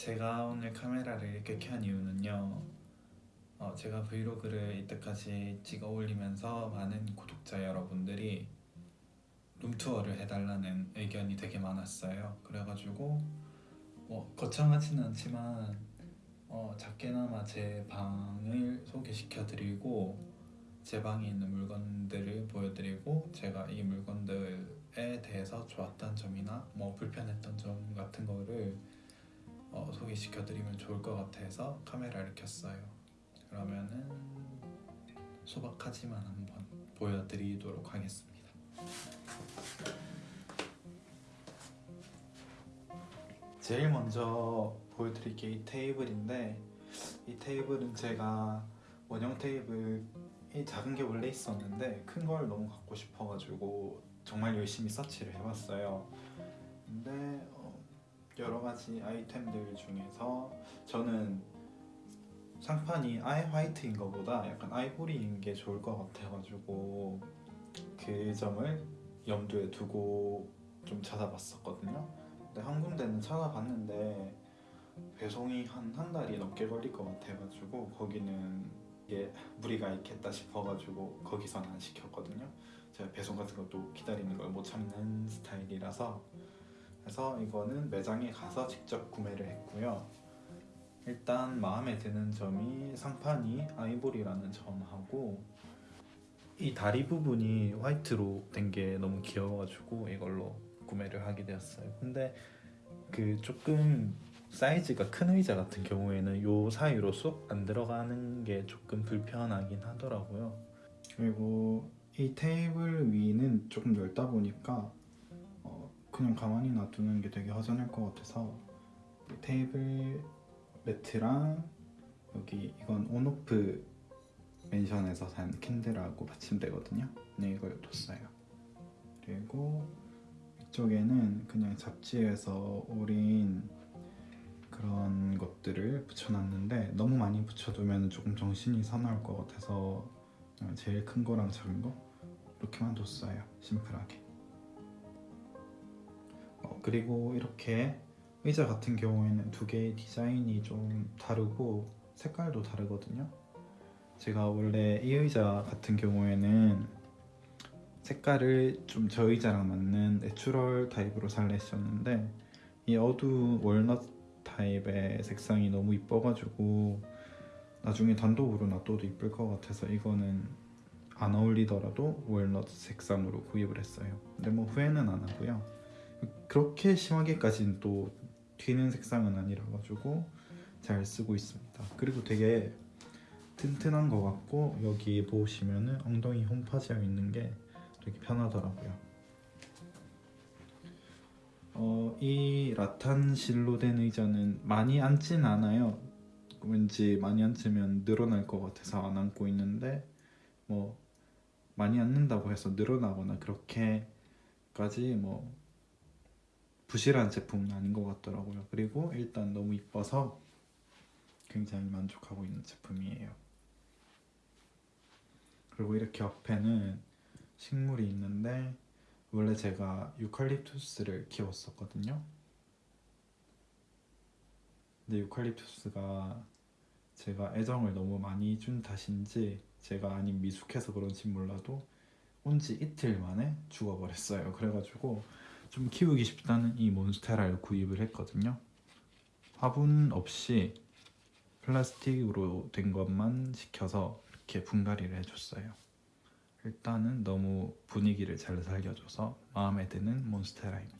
제가 오늘 카메라를 이렇게 켠 이유는요. 어, 제가 브이로그를 이때까지 찍어 올리면서 많은 구독자 여러분들이 룸투어를 해달라는 의견이 되게 많았어요. 그래가지고 뭐 거창하지는 않지만 어, 작게나마 제 방을 소개시켜 드리고 제 방에 있는 물건들을 보여드리고 제가 이 물건들에 대해서 좋았던 점이나 뭐 불편했던 점 같은 거를 어, 소개시켜 드리면 좋을 것 같아서 카메라를 켰어요. 그러면은 소박하지만 한번 보여드리도록 하겠습니다. 제일 먼저 보여드릴 게 이 테이블인데 이 테이블은 제가 원형 테이블 이 작은 게 원래 있었는데 큰 걸 너무 갖고 싶어가지고 정말 열심히 서치를 해봤어요. 근데 어, 여러 가지 아이템들 중에서 저는 상판이 아예 화이트인 것보다 약간 아이보리인 게 좋을 것 같아가지고 그 점을 염두에 두고 좀 찾아봤었거든요. 근데 한 군데는 찾아봤는데 배송이 한 한 달이 넘게 걸릴 것 같아가지고 거기는 이게 무리가 있겠다 싶어가지고 거기선 안 시켰거든요. 제가 배송 같은 것도 기다리는 걸 못 참는 스타일이라서 그래서 이거는 매장에 가서 직접 구매를 했고요. 일단 마음에 드는 점이 상판이 아이보리라는 점하고 이 다리 부분이 화이트로 된 게 너무 귀여워가지고 이걸로 구매를 하게 되었어요. 근데 그 조금 사이즈가 큰 의자 같은 경우에는 요 사이로 쏙 안 들어가는 게 조금 불편하긴 하더라고요. 그리고 이 테이블 위는 조금 넓다 보니까 어, 그냥 가만히 놔두는 게 되게 허전할 것 같아서 이 테이블 매트랑 여기 이건 온오프 멘션에서 산 캔들하고 받침대거든요. 네 이걸 뒀어요. 그리고 이쪽에는 그냥 잡지에서 오린 그런 것들을 붙여놨는데 너무 많이 붙여두면 조금 정신이 사나울 것 같아서 제일 큰 거랑 작은 거 이렇게만 뒀어요. 심플하게. 어, 그리고 이렇게 의자 같은 경우에는 두 개의 디자인이 좀 다르고 색깔도 다르거든요. 제가 원래 이 의자 같은 경우에는 색깔을 좀 저 의자랑 맞는 natural 타입으로 살려 했었는데 이 어두운 walnut 타입의 색상이 너무 이뻐가지고 나중에 단독으로 놔둬도 이쁠 것 같아서 이거는 안 어울리더라도 월넛 색상으로 구입을 했어요. 근데 뭐 후회는 안 하고요. 그렇게 심하게까지는 또 튀는 색상은 아니라 가지고 잘 쓰고 있습니다. 그리고 되게 튼튼한 것 같고 여기 보시면은 엉덩이 홈파지어 있는 게 되게 편하더라고요. 어, 이 라탄 실로 된 의자는 많이 앉진 않아요. 왠지 많이 앉으면 늘어날 것 같아서 안 앉고 있는데 뭐 많이 앉는다고 해서 늘어나거나 그렇게까지 뭐 부실한 제품은 아닌 것 같더라고요. 그리고 일단 너무 이뻐서 굉장히 만족하고 있는 제품이에요. 그리고 이렇게 옆에는 식물이 있는데 원래 제가 유칼립투스를 키웠었거든요. 근데 유칼립투스가 제가 애정을 너무 많이 준 탓인지 제가 아닌 미숙해서 그런지 몰라도 온 지 이틀 만에 죽어버렸어요. 그래가지고 좀 키우기 쉽다는 이 몬스테라를 구입을 했거든요. 화분 없이 플라스틱으로 된 것만 시켜서 이렇게 분갈이를 해줬어요. 일단은 너무 분위기를 잘 살려줘서 마음에 드는 몬스테라입니다.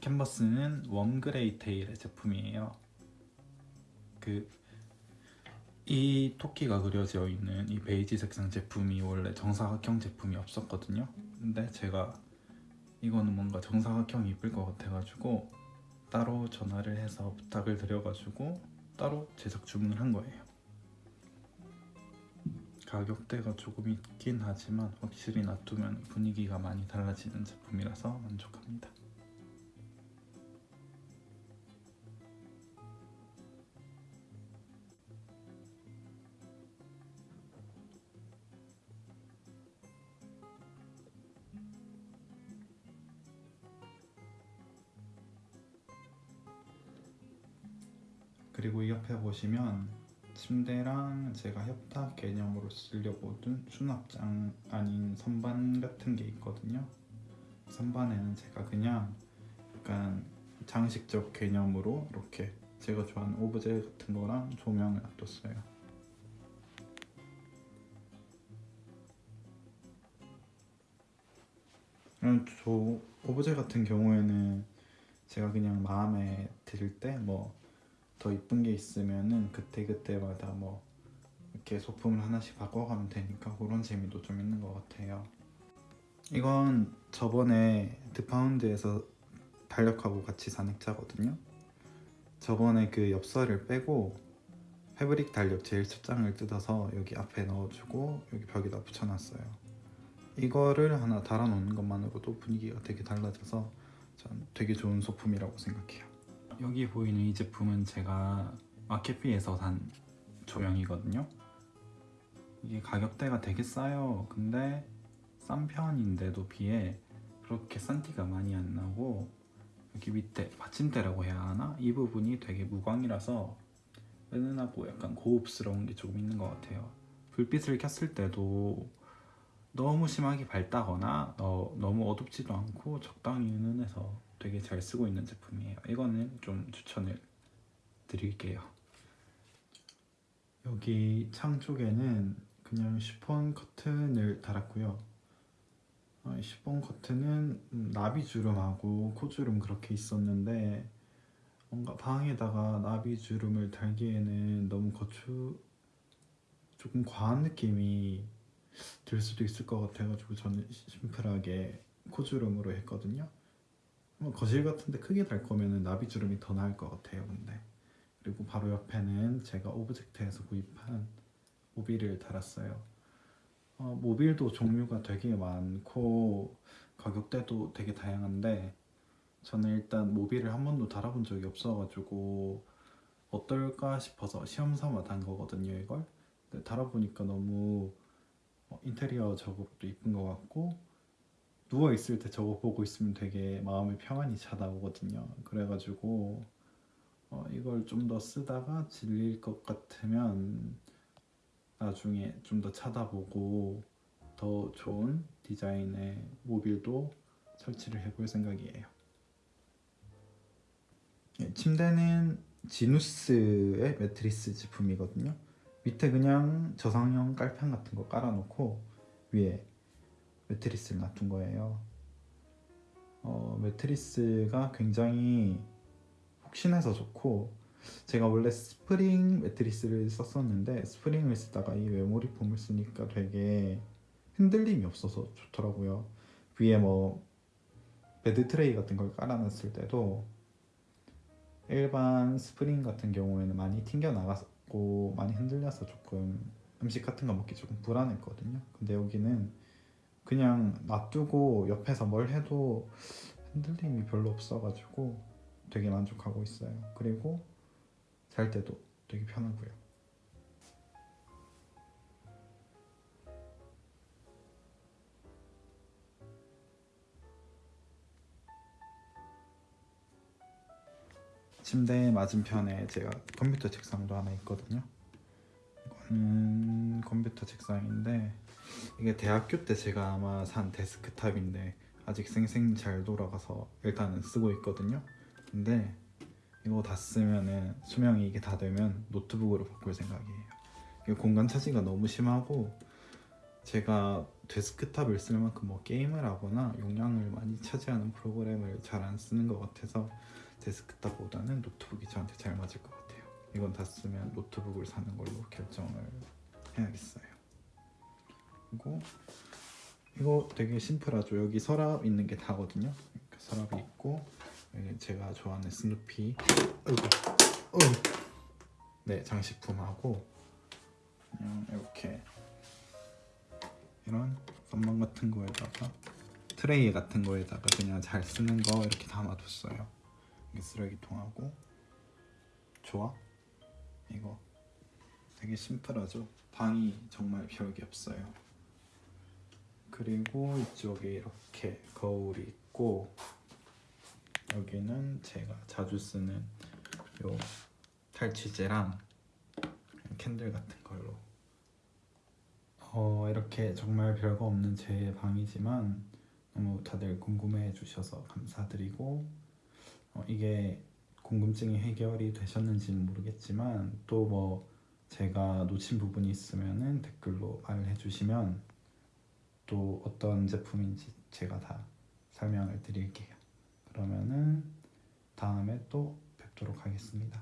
캔버스는 Warmgrey Tail의 제품이에요. 그 이 토끼가 그려져 있는 이 베이지 색상 제품이 원래 정사각형 제품이 없었거든요. 근데 제가 이거는 뭔가 정사각형이 이쁠 것 같아가지고 따로 전화를 해서 부탁을 드려가지고 따로 제작 주문을 한 거예요. 가격대가 조금 있긴 하지만 확실히 놔두면 분위기가 많이 달라지는 제품이라서 만족합니다. 그리고 이 옆에 보시면 침대랑 제가 협탁 개념으로 쓰려고 둔 수납장 아닌 선반 같은 게 있거든요. 선반에는 제가 그냥 약간 장식적 개념으로 이렇게 제가 좋아하는 오브제 같은 거랑 조명을 놔뒀어요. 이런 저 오브제 같은 경우에는 제가 그냥 마음에 들 때뭐 더 이쁜 게 있으면은 그때 그때마다 뭐 이렇게 소품을 하나씩 바꿔가면 되니까 그런 재미도 좀 있는 것 같아요. 이건 저번에 드파운드에서 달력하고 같이 산 액자거든요. 저번에 그 엽서를 빼고 패브릭 달력 제일 첫 장을 뜯어서 여기 앞에 넣어주고 여기 벽에다 붙여놨어요. 이거를 하나 달아놓는 것만으로도 분위기가 되게 달라져서 전 되게 좋은 소품이라고 생각해요. 여기 보이는 이 제품은 제가 마켓비에서 산 조명이거든요. 이게 가격대가 되게 싸요. 근데 싼 편인데도 비해 그렇게 싼 티가 많이 안 나고 여기 밑에 받침대라고 해야 하나? 이 부분이 되게 무광이라서 은은하고 약간 고급스러운 게 조금 있는 것 같아요. 불빛을 켰을 때도 너무 심하게 밝다거나 어, 너무 어둡지도 않고 적당히 은은해서 되게 잘 쓰고 있는 제품이에요. 이거는 좀 추천을 드릴게요. 여기 창 쪽에는 그냥 시폰 커튼을 달았고요. 어, 이 시폰 커튼은 음, 나비 주름하고 코주름 그렇게 있었는데 뭔가 방에다가 나비 주름을 달기에는 너무 거추 조금 과한 느낌이 들 수도 있을 것 같아가지고 저는 심플하게 코주름으로 했거든요. 뭐 거실 같은데 크게 달 거면은 나비 주름이 더 나을 것 같아요. 근데 그리고 바로 옆에는 제가 Object에서 구입한 모빌을 달았어요. 어, 모빌도 종류가 되게 많고 가격대도 되게 다양한데 저는 일단 모빌을 한 번도 달아본 적이 없어가지고 어떨까 싶어서 시험 삼아 단 거거든요 이걸 근데 달아보니까 너무 어, 인테리어 작업도 이쁜 것 같고 누워 있을 때 저거 보고 있으면 되게 마음의 평안이 찾아오거든요 그래가지고 어, 이걸 좀 더 쓰다가 질릴 것 같으면 나중에 좀 더 찾아보고 더 좋은 디자인의 모빌도 설치를 해볼 생각이에요. 예, 침대는 Zinus의 매트리스 제품이거든요. 밑에 그냥 저상형 깔판 같은 거 깔아놓고 위에 매트리스를 놔둔 거예요. 어, 매트리스가 굉장히 푹신해서 좋고 제가 원래 스프링 매트리스를 썼었는데 스프링을 쓰다가 이 memory foam을 쓰니까 되게 흔들림이 없어서 좋더라고요. 위에 뭐 bed tray 같은 걸 깔아놨을 때도 일반 스프링 같은 경우에는 많이 튕겨 나갔고 많이 흔들려서 조금 음식 같은 거 먹기 조금 불안했거든요. 근데 여기는 그냥 놔두고 옆에서 뭘 해도 흔들림이 별로 없어가지고 되게 만족하고 있어요. 그리고 잘 때도 되게 편하고요. 침대 맞은편에 제가 컴퓨터 책상도 하나 있거든요. 이거는 컴퓨터 책상인데 이게 대학교 때 제가 아마 산 데스크탑인데 아직 쌩쌩 잘 돌아가서 일단은 쓰고 있거든요. 근데 이거 다 쓰면은 수명이 이게 다 되면 노트북으로 바꿀 생각이에요. 이게 공간 차지가 너무 심하고 제가 데스크탑을 쓸 만큼 뭐 게임을 하거나 용량을 많이 차지하는 프로그램을 잘 안 쓰는 것 같아서 데스크탑보다는 노트북이 저한테 잘 맞을 것 같아요. 이건 다 쓰면 노트북을 사는 걸로 결정을 해야겠어요. 그리고 이거 되게 심플하죠. 여기 서랍 있는 게 다거든요. 이렇게 서랍이 있고 제가 좋아하는 스누피. 네 장식품하고 그냥 이렇게 이런 건망 같은 거에다가 트레이 같은 거에다가 그냥 잘 쓰는 거 이렇게 담아뒀어요. 이게 쓰레기통하고 좋아? 이거 되게 심플하죠? 방이 정말 별게 없어요. 그리고 이쪽에 이렇게 거울이 있고 여기는 제가 자주 쓰는 요 탈취제랑 캔들 같은 걸로 어 이렇게 정말 별거 없는 제 방이지만 너무 다들 궁금해 주셔서 감사드리고 어, 이게 궁금증이 해결이 되셨는지는 모르겠지만 또뭐 제가 놓친 부분이 있으면은 댓글로 말해 주시면 또 어떤 제품인지 제가 다 설명을 드릴게요. 그러면은 다음에 또 뵙도록 하겠습니다.